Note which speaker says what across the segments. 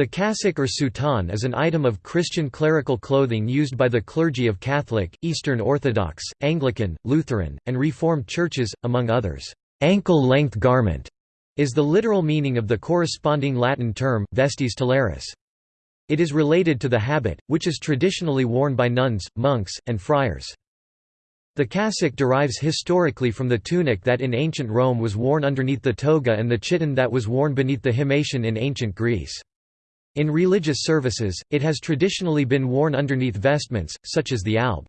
Speaker 1: The cassock or soutane is an item of Christian clerical clothing used by the clergy of Catholic, Eastern Orthodox, Anglican, Lutheran, and Reformed churches, among others. Ankle-length garment is the literal meaning of the corresponding Latin term, vestis talaris. It is related to the habit, which is traditionally worn by nuns, monks, and friars. The cassock derives historically from the tunic that in ancient Rome was worn underneath the toga and the chiton that was worn beneath the himation in ancient Greece. In religious services, it has traditionally been worn underneath vestments, such as the alb.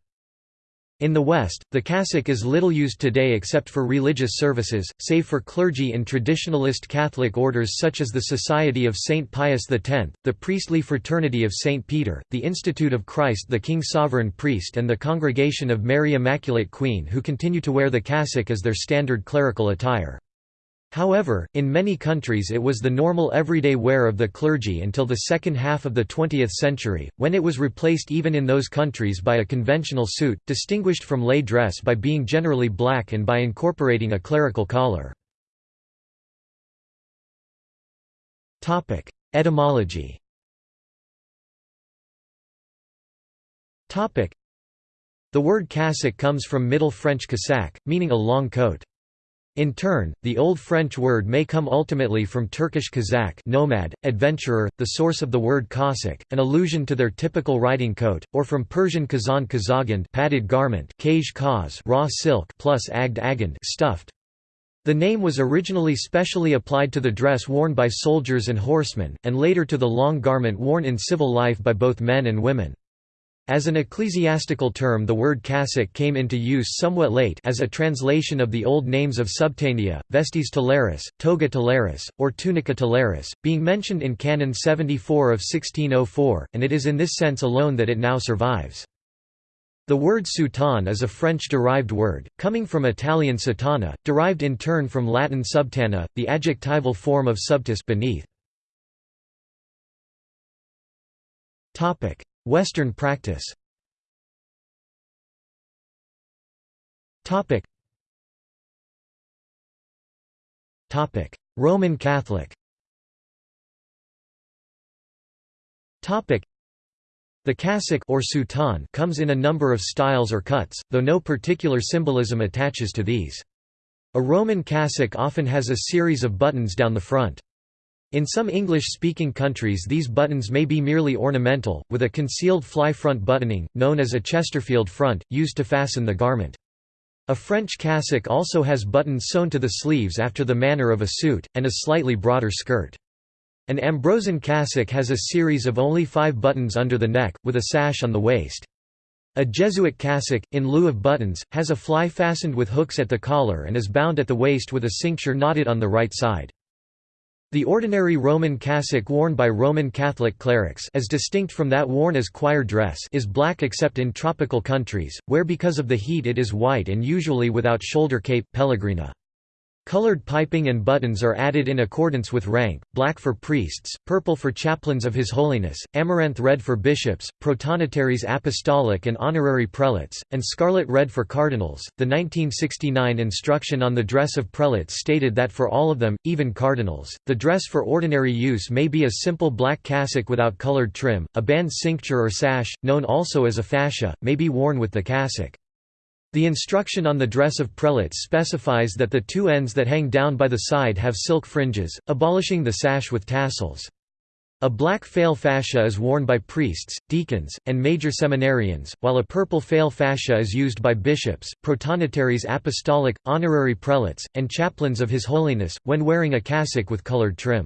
Speaker 1: In the West, the cassock is little used today except for religious services, save for clergy in traditionalist Catholic orders such as the Society of St. Pius X, the Priestly Fraternity of St. Peter, the Institute of Christ the King Sovereign Priest and the Congregation of Mary Immaculate Queen who continue to wear the cassock as their standard clerical attire. However, in many countries it was the normal everyday wear of the clergy until the second half of the 20th century, when it was replaced even in those countries by a conventional suit, distinguished from lay dress by being generally black and by incorporating a clerical collar. Etymology The word cassock comes from Middle French cassac, meaning a long coat. In turn, the Old French word may come ultimately from Turkish kazak nomad, adventurer, the source of the word Cossack, an allusion to their typical riding coat, or from Persian kazan kazagand padded garment kaj kaz raw silk plus agd agand stuffed. The name was originally specially applied to the dress worn by soldiers and horsemen, and later to the long garment worn in civil life by both men and women. As an ecclesiastical term the word cassock came into use somewhat late as a translation of the old names of subtania, vestis talaris, toga talaris, or tunica talaris, being mentioned in Canon 74 of 1604, and it is in this sense alone that it now survives. The word soutane is a French-derived word, coming from Italian sottana, derived in turn from Latin subtana, the adjectival form of subtus beneath. Western practice. Roman Catholic. The cassock or soutane comes in a number of styles or cuts, though no particular symbolism attaches to these. A Roman cassock often has a series of buttons down the front. In some English-speaking countries these buttons may be merely ornamental, with a concealed fly front buttoning, known as a Chesterfield front, used to fasten the garment. A French cassock also has buttons sewn to the sleeves after the manner of a suit, and a slightly broader skirt. An Ambrosian cassock has a series of only five buttons under the neck, with a sash on the waist. A Jesuit cassock, in lieu of buttons, has a fly fastened with hooks at the collar and is bound at the waist with a cincture knotted on the right side. The ordinary Roman cassock worn by Roman Catholic clerics as distinct from that worn as choir dress is black except in tropical countries, where because of the heat it is white and usually without shoulder cape pellegrina. Colored piping and buttons are added in accordance with rank, black for priests, purple for chaplains of His Holiness, amaranth red for bishops, protonotaries apostolic and honorary prelates, and scarlet red for cardinals. The 1969 instruction on the dress of prelates stated that for all of them, even cardinals, the dress for ordinary use may be a simple black cassock without colored trim, a band cincture or sash, known also as a fascia, may be worn with the cassock. The instruction on the dress of prelates specifies that the two ends that hang down by the side have silk fringes, abolishing the sash with tassels. A black faille fascia is worn by priests, deacons, and major seminarians, while a purple faille fascia is used by bishops, protonotaries apostolic, honorary prelates, and chaplains of His Holiness, when wearing a cassock with colored trim.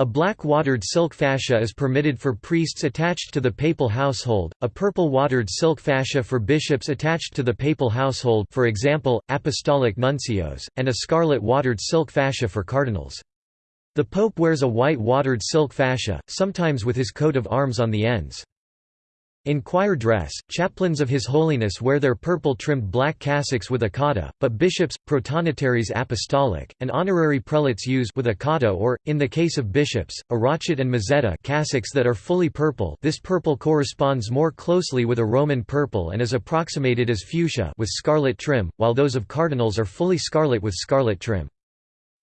Speaker 1: A black watered silk fascia is permitted for priests attached to the papal household, a purple watered silk fascia for bishops attached to the papal household for example, apostolic nuncios, and a scarlet watered silk fascia for cardinals. The pope wears a white watered silk fascia, sometimes with his coat of arms on the ends. In choir dress, chaplains of His Holiness wear their purple-trimmed black cassocks with a cotta, but bishops, protonotaries apostolic, and honorary prelates use with a cotta or, in the case of bishops, a rochet and mozzetta cassocks that are fully purple this purple corresponds more closely with a Roman purple and is approximated as fuchsia with scarlet trim, while those of cardinals are fully scarlet with scarlet trim.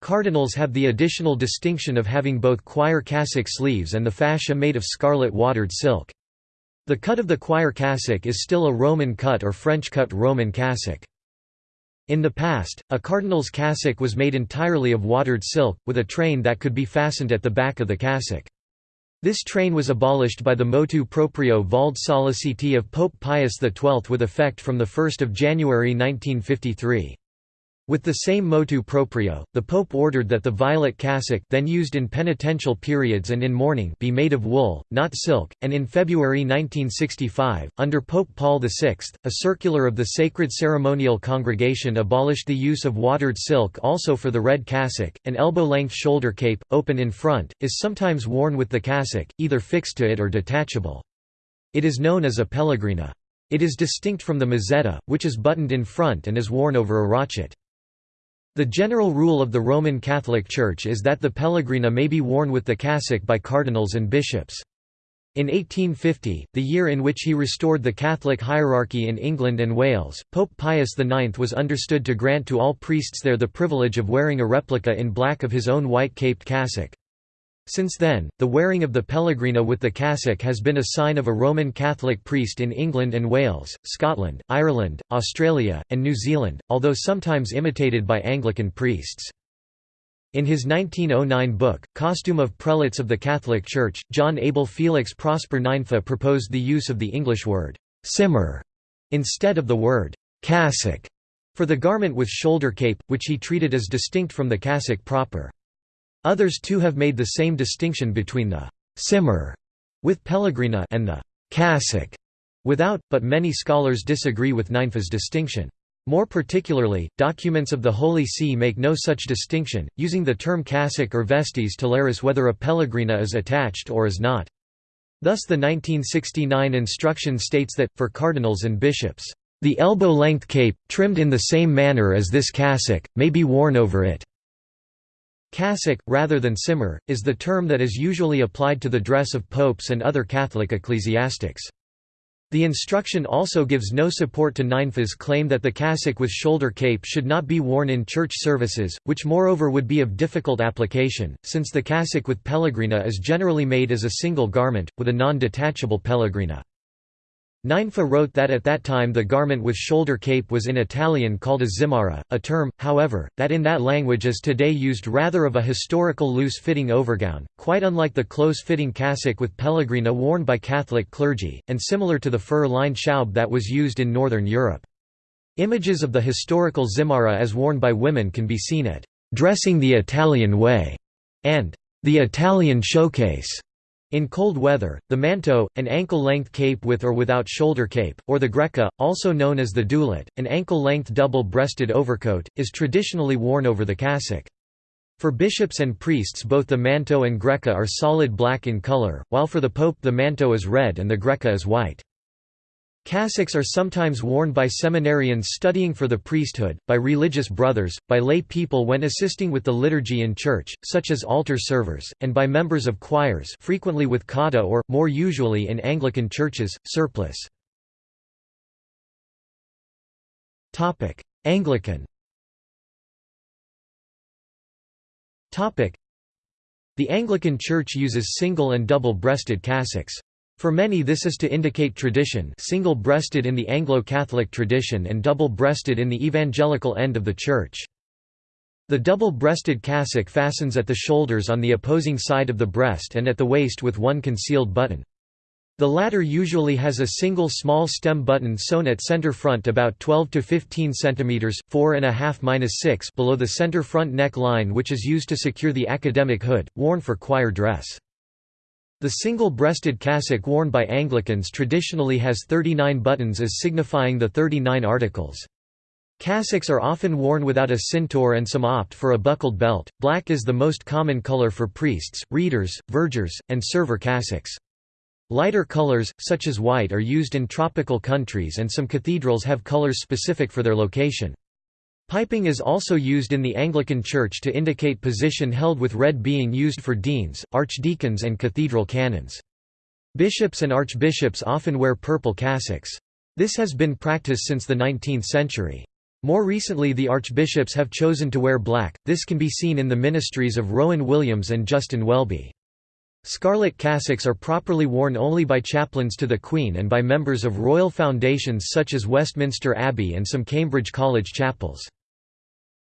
Speaker 1: Cardinals have the additional distinction of having both choir cassock sleeves and the fascia made of scarlet watered silk. The cut of the choir cassock is still a Roman cut or French cut Roman cassock. In the past, a cardinal's cassock was made entirely of watered silk, with a train that could be fastened at the back of the cassock. This train was abolished by the motu proprio Valde Solliciti of Pope Pius XII with effect from 1 January 1953. With the same motu proprio, the Pope ordered that the violet cassock then used in penitential periods and in mourning be made of wool, not silk, and in February 1965, under Pope Paul VI, a circular of the Sacred Ceremonial Congregation abolished the use of watered silk also for the red cassock. An elbow-length shoulder cape, open in front, is sometimes worn with the cassock, either fixed to it or detachable. It is known as a pellegrina. It is distinct from the mozzetta, which is buttoned in front and is worn over a rochet. The general rule of the Roman Catholic Church is that the pellegrina may be worn with the cassock by cardinals and bishops. In 1850, the year in which he restored the Catholic hierarchy in England and Wales, Pope Pius IX was understood to grant to all priests there the privilege of wearing a replica in black of his own white-caped cassock. Since then, the wearing of the pellegrina with the cassock has been a sign of a Roman Catholic priest in England and Wales, Scotland, Ireland, Australia, and New Zealand, although sometimes imitated by Anglican priests. In his 1909 book, Costume of Prelates of the Catholic Church, John Abel Felix Prosper Nainfa proposed the use of the English word, simar, instead of the word, cassock, for the garment with shoulder cape, which he treated as distinct from the cassock proper. Others too have made the same distinction between the simar with pellegrina and the cassock without, but many scholars disagree with Nainfa's distinction. More particularly, documents of the Holy See make no such distinction, using the term cassock or vestes talaris whether a pellegrina is attached or is not. Thus the 1969 instruction states that, for cardinals and bishops, "...the elbow-length cape, trimmed in the same manner as this cassock, may be worn over it." Cassock, rather than simar, is the term that is usually applied to the dress of popes and other Catholic ecclesiastics. The instruction also gives no support to Nainfa's claim that the cassock with shoulder cape should not be worn in church services, which moreover would be of difficult application, since the cassock with pellegrina is generally made as a single garment, with a non-detachable pellegrina. Nainfa wrote that at that time the garment with shoulder cape was in Italian called a zimarra, a term, however, that in that language is today used rather of a historical loose-fitting overgown, quite unlike the close-fitting cassock with pellegrina worn by Catholic clergy, and similar to the fur-lined schaube that was used in Northern Europe. Images of the historical zimarra as worn by women can be seen at "'Dressing the Italian Way' and "'The Italian Showcase' In cold weather, the manto, an ankle-length cape with or without shoulder cape, or the greca, also known as the douillette, an ankle-length double-breasted overcoat, is traditionally worn over the cassock. For bishops and priests both the manto and greca are solid black in color, while for the pope the manto is red and the greca is white. Cassocks are sometimes worn by seminarians studying for the priesthood, by religious brothers, by lay people when assisting with the liturgy in church, such as altar servers, and by members of choirs frequently with cotta or, more usually in Anglican churches, surplice. Anglican The Anglican Church uses single and double-breasted cassocks. For many this is to indicate tradition single-breasted in the Anglo-Catholic tradition and double-breasted in the evangelical end of the Church. The double-breasted cassock fastens at the shoulders on the opposing side of the breast and at the waist with one concealed button. The latter usually has a single small stem button sewn at center front about 12 to 15 cm 4.5 below the center front neck line which is used to secure the academic hood, worn for choir dress. The single-breasted cassock worn by Anglicans traditionally has 39 buttons as signifying the 39 articles. Cassocks are often worn without a cincture and some opt for a buckled belt. Black is the most common color for priests, readers, vergers, and server cassocks. Lighter colors, such as white are used in tropical countries and some cathedrals have colors specific for their location. Piping is also used in the Anglican Church to indicate position held with red being used for deans, archdeacons and cathedral canons. Bishops and archbishops often wear purple cassocks. This has been practiced since the 19th century. More recently the archbishops have chosen to wear black, this can be seen in the ministries of Rowan Williams and Justin Welby. Scarlet cassocks are properly worn only by chaplains to the Queen and by members of royal foundations such as Westminster Abbey and some Cambridge College chapels.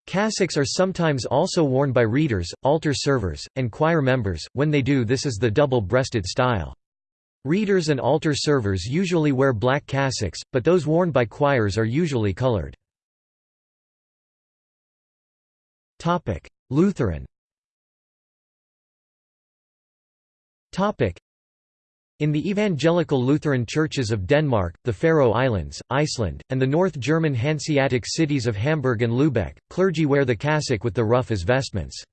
Speaker 1: Cassocks are sometimes also worn by readers, altar servers, and choir members, when they do this is the double-breasted style. Readers and altar servers usually wear black cassocks, but those worn by choirs are usually colored. Lutheran in the evangelical Lutheran churches of Denmark, the Faroe Islands, Iceland, and the North German Hanseatic cities of Hamburg and Lübeck, clergy wear the cassock with the ruff as vestments.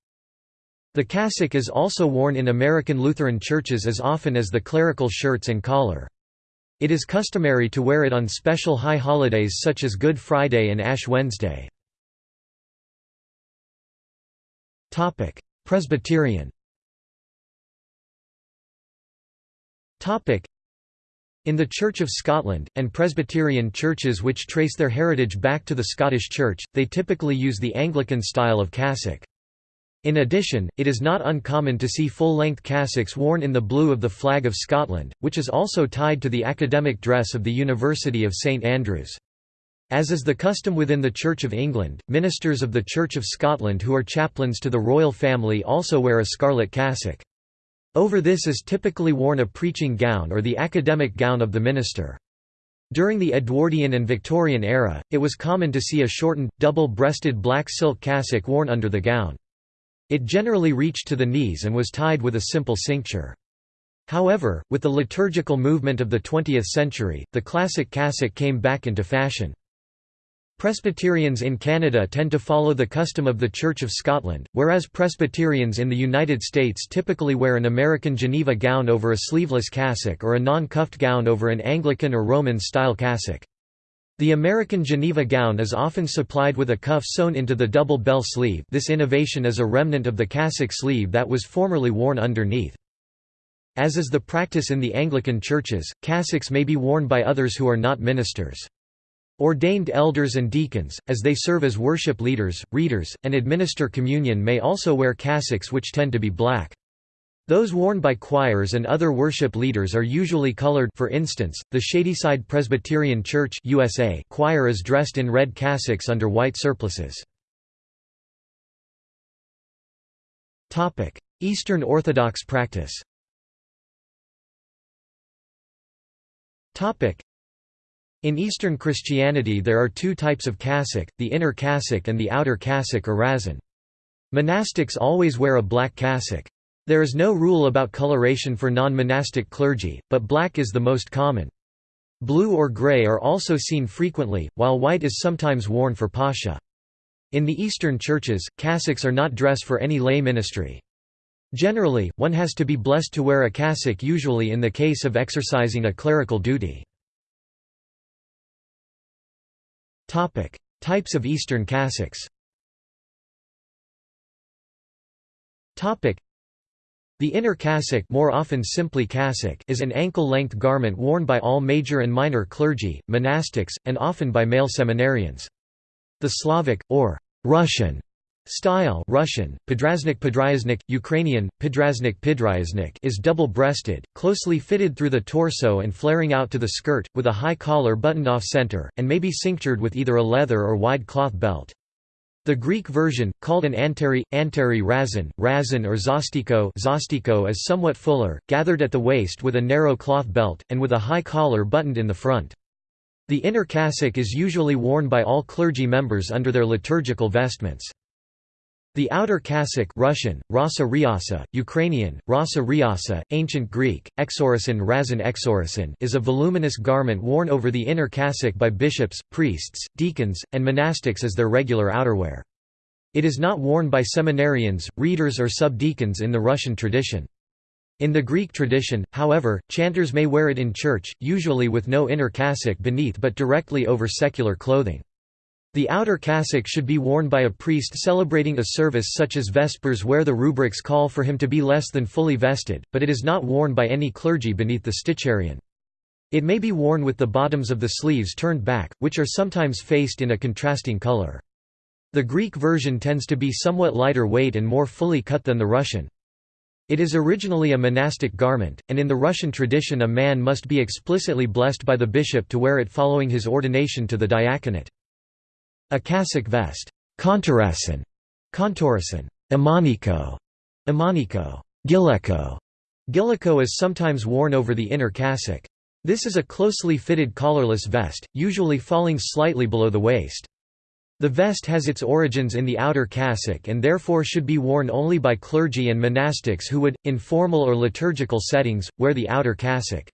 Speaker 1: The cassock is also worn in American Lutheran churches as often as the clerical shirts and collar. It is customary to wear it on special high holidays such as Good Friday and Ash Wednesday. Presbyterian in the Church of Scotland, and Presbyterian churches which trace their heritage back to the Scottish Church, they typically use the Anglican style of cassock. In addition, it is not uncommon to see full-length cassocks worn in the blue of the flag of Scotland, which is also tied to the academic dress of the University of St Andrews. As is the custom within the Church of England, ministers of the Church of Scotland who are chaplains to the royal family also wear a scarlet cassock. Over this is typically worn a preaching gown or the academic gown of the minister. During the Edwardian and Victorian era, it was common to see a shortened, double-breasted black silk cassock worn under the gown. It generally reached to the knees and was tied with a simple cincture. However, with the liturgical movement of the 20th century, the classic cassock came back into fashion. Presbyterians in Canada tend to follow the custom of the Church of Scotland, whereas Presbyterians in the United States typically wear an American Geneva gown over a sleeveless cassock or a non-cuffed gown over an Anglican or Roman-style cassock. The American Geneva gown is often supplied with a cuff sewn into the double bell sleeve this innovation is a remnant of the cassock sleeve that was formerly worn underneath. As is the practice in the Anglican churches, cassocks may be worn by others who are not ministers. Ordained elders and deacons, as they serve as worship leaders, readers, and administer communion may also wear cassocks which tend to be black. Those worn by choirs and other worship leaders are usually colored for instance, the Shadyside Presbyterian Church USA choir is dressed in red cassocks under white surplices. Eastern Orthodox practice in Eastern Christianity there are two types of cassock, the inner cassock and the outer cassock or rason. Monastics always wear a black cassock. There is no rule about coloration for non-monastic clergy, but black is the most common. Blue or gray are also seen frequently, while white is sometimes worn for Pascha. In the Eastern churches, cassocks are not dress for any lay ministry. Generally, one has to be blessed to wear a cassock usually in the case of exercising a clerical duty. Topic: Types of Eastern cassocks. Topic: The inner cassock, more often simply cassock, is an ankle-length garment worn by all major and minor clergy, monastics, and often by male seminarians. The Slavic or Russian Style Russian, Podraznik Podryaznik, Ukrainian, Podraznik Pidryaznik is double-breasted, closely fitted through the torso and flaring out to the skirt, with a high collar buttoned off center, and may be cinctured with either a leather or wide cloth belt. The Greek version, called an anteri, anteri razan, razan or zostiko, zostiko is somewhat fuller, gathered at the waist with a narrow cloth belt, and with a high collar buttoned in the front. The inner cassock is usually worn by all clergy members under their liturgical vestments. The outer cassock Russian, rasa ryasa, Ukrainian, rasa ryasa, Ancient Greek, exorisin razan exorisin is a voluminous garment worn over the inner cassock by bishops, priests, deacons, and monastics as their regular outerwear. It is not worn by seminarians, readers or subdeacons in the Russian tradition. In the Greek tradition, however, chanters may wear it in church, usually with no inner cassock beneath but directly over secular clothing. The outer cassock should be worn by a priest celebrating a service such as Vespers where the rubrics call for him to be less than fully vested, but it is not worn by any clergy beneath the sticharion. It may be worn with the bottoms of the sleeves turned back, which are sometimes faced in a contrasting color. The Greek version tends to be somewhat lighter weight and more fully cut than the Russian. It is originally a monastic garment, and in the Russian tradition a man must be explicitly blessed by the bishop to wear it following his ordination to the diaconate. A cassock vest Kontorasan, Kontorasan, Imaniko, Imaniko, Gileko. Gileko is sometimes worn over the inner cassock. This is a closely fitted collarless vest, usually falling slightly below the waist. The vest has its origins in the outer cassock and therefore should be worn only by clergy and monastics who would, in formal or liturgical settings, wear the outer cassock.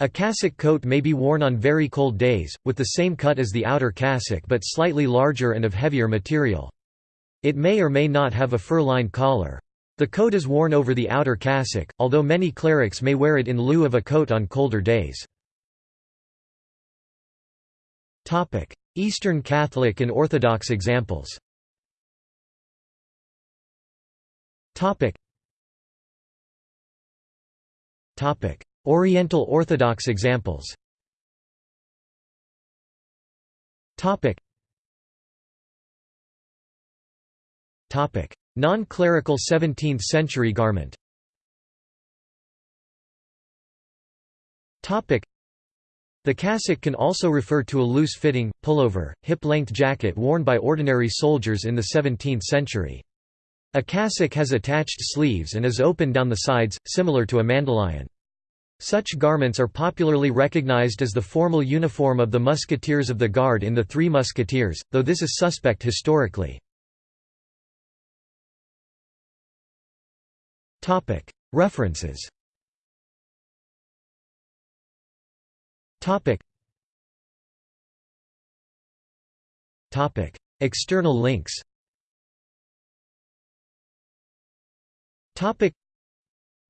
Speaker 1: A cassock coat may be worn on very cold days, with the same cut as the outer cassock but slightly larger and of heavier material. It may or may not have a fur-lined collar. The coat is worn over the outer cassock, although many clerics may wear it in lieu of a coat on colder days. Eastern Catholic and Orthodox examples Oriental Orthodox examples. Non-clerical 17th-century garment. The cassock can also refer to a loose-fitting, pullover, hip-length jacket worn by ordinary soldiers in the 17th century. A cassock has attached sleeves and is open down the sides, similar to a mandilion. Such garments are popularly recognized as the formal uniform of the musketeers of the Guard in The Three Musketeers, though this is suspect historically. References. External links.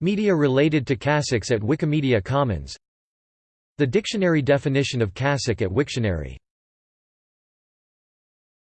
Speaker 1: Media related to cassocks at Wikimedia Commons. The dictionary definition of cassock at Wiktionary